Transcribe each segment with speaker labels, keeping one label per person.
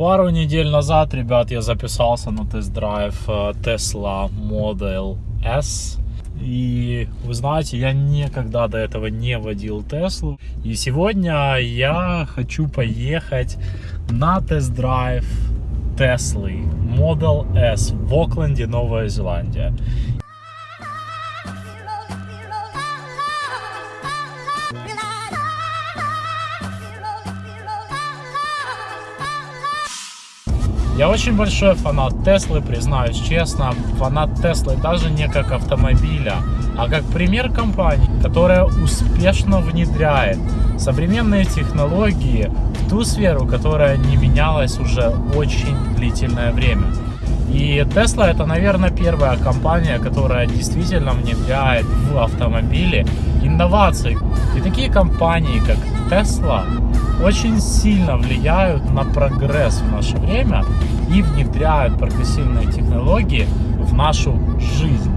Speaker 1: Пару недель назад, ребят, я записался на тест-драйв э, Tesla Model S. И вы знаете, я никогда до этого не водил Теслу. И сегодня я хочу поехать на тест-драйв Теслы Model S в Окленде, Новая Зеландия. Я очень большой фанат Теслы, признаюсь честно. Фанат Теслы даже не как автомобиля, а как пример компании, которая успешно внедряет современные технологии в ту сферу, которая не менялась уже очень длительное время. И Tesla это, наверное, первая компания, которая действительно внедряет в автомобили инновации. И такие компании, как Tesla, очень сильно влияют на прогресс в наше время и внедряют прогрессивные технологии в нашу жизнь.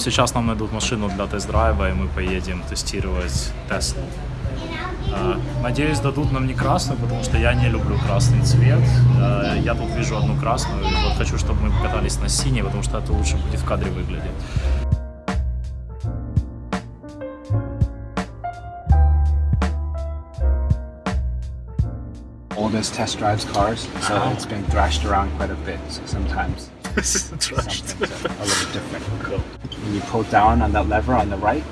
Speaker 1: Сейчас нам найдут машину для тест-драйва, и мы поедем тестировать Теслу. А, Надеюсь, дадут нам не красную, потому что я не люблю красный цвет. А, Я тут вижу одну красную, и вот хочу, чтобы мы покатались на синей, потому что это лучше будет в кадре выглядеть.
Speaker 2: oldest test drives cars, so it's been thrashed around quite a bit. Sometimes something's a, a little different.
Speaker 1: Cool.
Speaker 2: When you pull down on that lever on the right,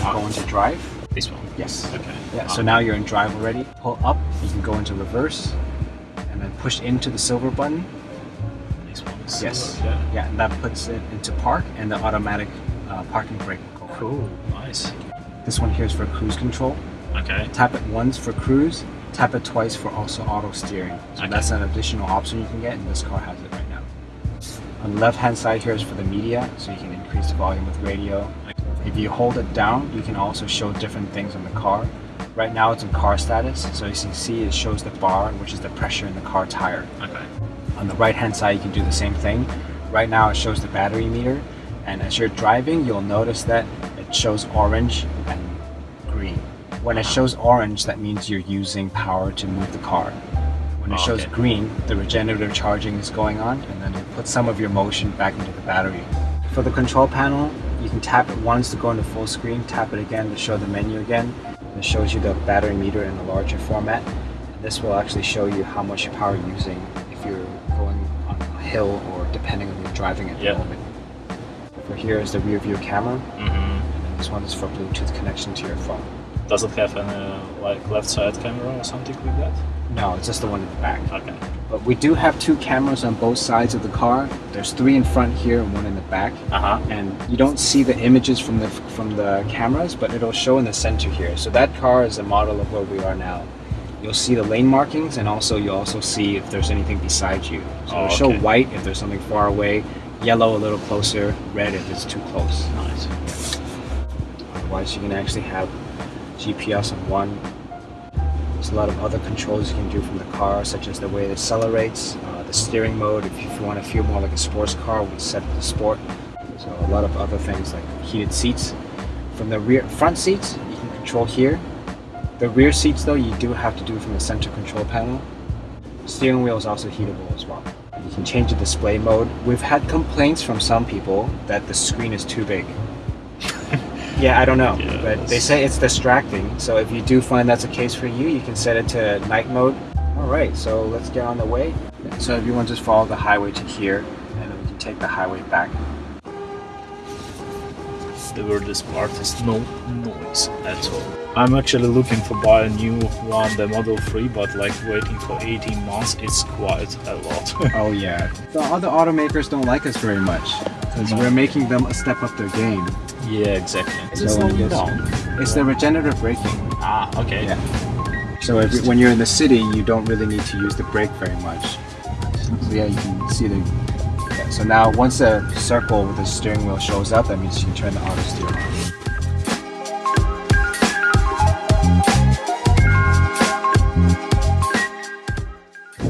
Speaker 2: and go into drive.
Speaker 1: This one.
Speaker 2: Yes.
Speaker 1: Okay.
Speaker 2: Yeah. So now you're in drive already. Pull up, you can go into reverse, and then push into the silver button.
Speaker 1: This one.
Speaker 2: Yes.
Speaker 1: silver, Yeah.
Speaker 2: Yeah, and that puts it into park, and the automatic uh, parking brake will go.
Speaker 1: Cool. Nice.
Speaker 2: This one here is for cruise control.
Speaker 1: Okay.
Speaker 2: Tap it once for cruise. Tap it twice for also auto steering. So
Speaker 1: Okay.
Speaker 2: that's an additional option you can get, and this car has it. On the left hand side here is for the media, so you can increase the volume with radio. If you hold it down, you can also show different things on the car. Right now it's in car status, so as you can see it shows the bar, which is the pressure in the car tire.
Speaker 1: Okay.
Speaker 2: On the right hand side you can do the same thing. Right now it shows the battery meter, and as you're driving you'll notice that it shows orange and green. When it shows orange, that means you're using power to move the car. When it
Speaker 1: Oh,
Speaker 2: shows
Speaker 1: okay.
Speaker 2: green, the regenerative charging is going on, and then it puts some of your motion back into the battery. For the control panel, you can tap it once to go into full screen, tap it again to show the menu again. It shows you the battery meter in a larger format. And this will actually show you how much power you're using if you're going on a hill or depending on your driving at the
Speaker 1: Yeah.
Speaker 2: moment. For here is the rear view camera, Mm
Speaker 1: -hmm.
Speaker 2: and this one is for Bluetooth connection to your phone.
Speaker 1: Does it have any like left side camera or something like that?
Speaker 2: No, it's just the one in the back.
Speaker 1: Okay.
Speaker 2: But we do have two cameras on both sides of the car. There's three in front here and one in the back.
Speaker 1: Uh huh.
Speaker 2: And you don't see the images from the from the cameras, but it'll show in the center here. So that car is a model of where we are now. You'll see the lane markings, and also you'll also see if there's anything beside you. So
Speaker 1: Oh,
Speaker 2: it'll show
Speaker 1: okay.
Speaker 2: white if there's something far away, yellow a little closer, red if it's too close.
Speaker 1: Nice.
Speaker 2: Otherwise, you can actually have GPS on one. There's a lot of other controls you can do from the car, such as the way it accelerates, uh, the steering mode. If you, want to feel more like a sports car, we set it to sport. So a lot of other things like heated seats. From the rear front seats, you can control here. The rear seats, though, you do have to do from the center control panel. Steering wheel is also heatable as well. You can change the display mode. We've had complaints from some people that the screen is too big. Yeah, I don't know,
Speaker 1: Yeah,
Speaker 2: but they say it's distracting. So if you do find that's a case for you, you can set it to night mode. All right, so let's get on the way. So if you want to just follow the highway to here, and then we can take the highway back.
Speaker 1: The weirdest part is no noise at all. I'm actually looking for buy a new one, the Model 3, but like waiting for 18 months, it's quite a lot.
Speaker 2: Oh yeah. The other automakers don't like us very much because
Speaker 1: No.
Speaker 2: we're making them a step up their game.
Speaker 1: Yeah, exactly. Is it
Speaker 2: So
Speaker 1: slowing
Speaker 2: yes.
Speaker 1: down?
Speaker 2: It's the regenerative braking.
Speaker 1: Ah, okay.
Speaker 2: Yeah. So if, when you're in the city, you don't really need to use the brake very much. So yeah, you can see the. Yeah, so now once the circle with the steering wheel shows up, that means you can turn the auto steer on.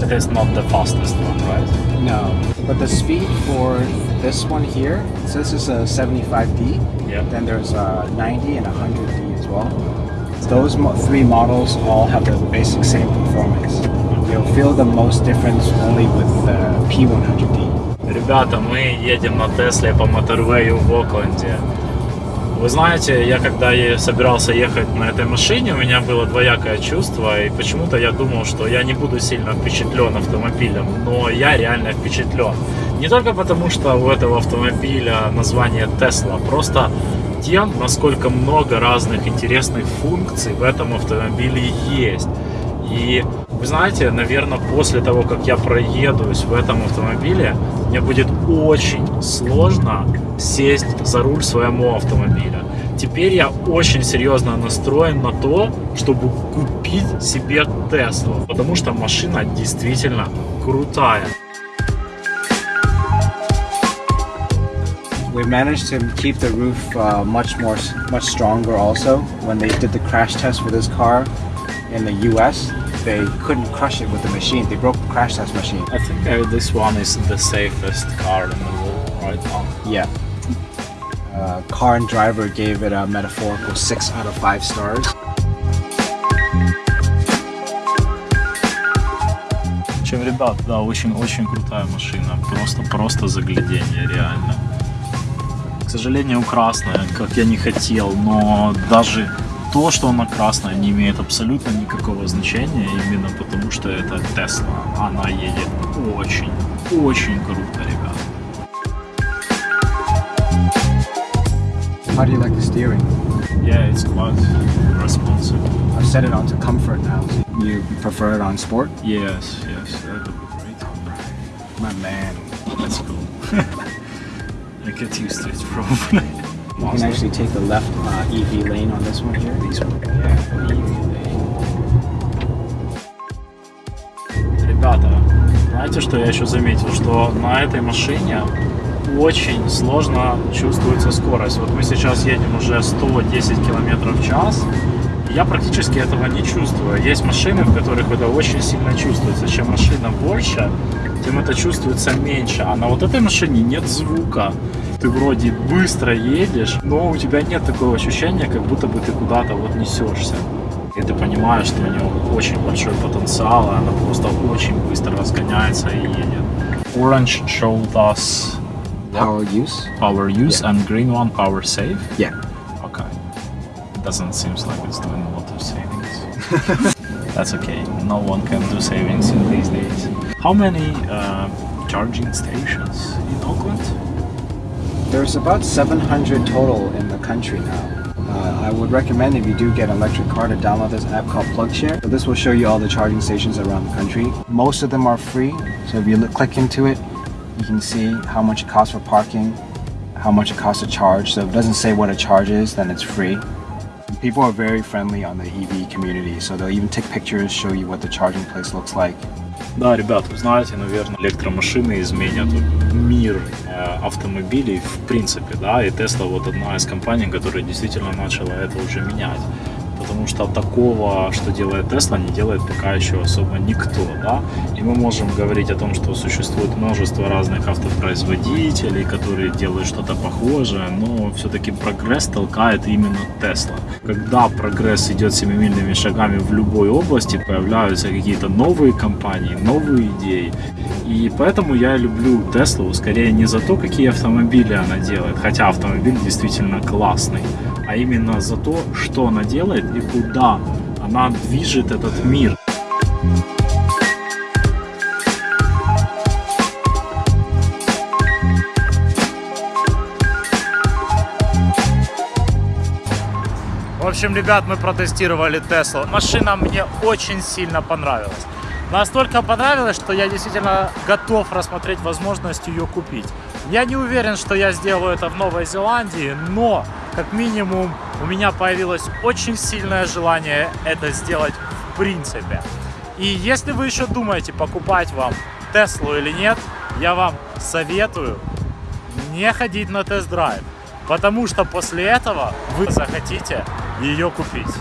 Speaker 1: It is not the fastest one, right?
Speaker 2: No, but the speed for this one here, so this is a 75D.
Speaker 1: Yeah.
Speaker 2: Then there's a 90 and a 100D as well. Those mo- three models all have the basic same performance. You'll feel the most difference only with the P100D.
Speaker 1: Ребята, мы едем на Тесле по моторвею в Окленде. Вы знаете, я когда е- собирался ехать на этой машине, у меня было двоякое чувство, и почему-то я думал, что я не буду сильно впечатлен автомобилем, но я реально впечатлен. Не только потому, что у этого автомобиля название Tesla, просто тем, насколько много разных интересных функций в этом автомобиле есть. И вы знаете, наверное, после того, как я проедусь в этом автомобиле, мне будет очень сложно сесть за руль своему автомобиля. Теперь я очень серьезно настроен на то, чтобы купить себе Теслу, потому что машина действительно крутая.
Speaker 2: We managed to keep the roof uh, much more, much stronger. Also, when they did the crash test for this car in the U.S., they couldn't crush it with the machine. They broke the crash test machine.
Speaker 1: I think uh, this one is the safest car in the world right now.
Speaker 2: Yeah. Uh, car and driver gave it a metaphorical six out of five stars.
Speaker 1: В общем, ребят, да, очень-очень крутая машина. Просто, просто заглядение, реально. К сожалению, красная, как я не хотел, но даже то, что она красная, не имеет абсолютно никакого значения, именно потому что это Тесла. Она едет очень, очень круто, ребят.
Speaker 2: How do you like the steering?
Speaker 1: Yeah, it's quite responsive.
Speaker 2: I've set it on to comfort now. You prefer it on sport?
Speaker 1: Yes, yes, that would be great.
Speaker 2: My man.
Speaker 1: Let's go. I get used to it probably.
Speaker 2: You can actually take the left uh, EV lane on this one here. These one. Yeah.
Speaker 1: Ребята, знаете, что я еще заметил? Что на этой машине очень сложно чувствуется скорость. Вот мы сейчас едем уже 110 км в час, я практически этого не чувствую. Есть машины, в которых это очень сильно чувствуется. Чем машина больше, тем это чувствуется меньше. А на вот этой машине нет звука. Ты вроде быстро едешь, но у тебя нет такого ощущения, как будто бы ты куда-то вот несешься. И ты понимаешь, что у него очень большой потенциал, и она просто очень быстро разгоняется и едет. Orange showed us
Speaker 2: Power use?
Speaker 1: power use and green one power save.
Speaker 2: Yeah.
Speaker 1: Okay. Doesn't seem like it's doing a lot of savings. That's okay. No one can do savings in these days. How many uh, charging stations in Auckland?
Speaker 2: There's about 700 total in the country now. Uh, I would recommend if you do get an electric car to download this app called PlugShare. So this will show you all the charging stations around the country. Most of them are free. So if you look, click into it, you can see how much it costs for parking, how much it costs to charge. So if it doesn't say what a charge is, then it's free. People are very friendly on the EV community, so they'll even take pictures, show you what the charging place looks like.
Speaker 1: Да, ребят, вы знаете, наверное, электромашины изменят мир э, автомобилей в принципе, да, и Tesla вот одна из компаний, которая действительно начала это уже менять. Потому что такого, что делает Tesla, не делает пока еще особо никто, да, и мы можем говорить о том, что существует множество разных автопроизводителей, которые делают что-то похожее, но все-таки прогресс толкает именно Tesla. Когда прогресс идет семимильными шагами в любой области, появляются какие-то новые компании, новые идеи, и поэтому я люблю Теслу скорее не за то, какие автомобили она делает, хотя автомобиль действительно классный, а именно за то, что она делает и куда она движет этот мир. В общем, ребят, мы протестировали Теслу. Машина мне очень сильно понравилась. Настолько понравилось, что я действительно готов рассмотреть возможность ее купить. Я не уверен, что я сделаю это в Новой Зеландии, но как минимум у меня появилось очень сильное желание это сделать в принципе. И если вы еще думаете, покупать вам Теслу или нет, я вам советую не ходить на тест-драйв, потому что после этого вы захотите ее купить.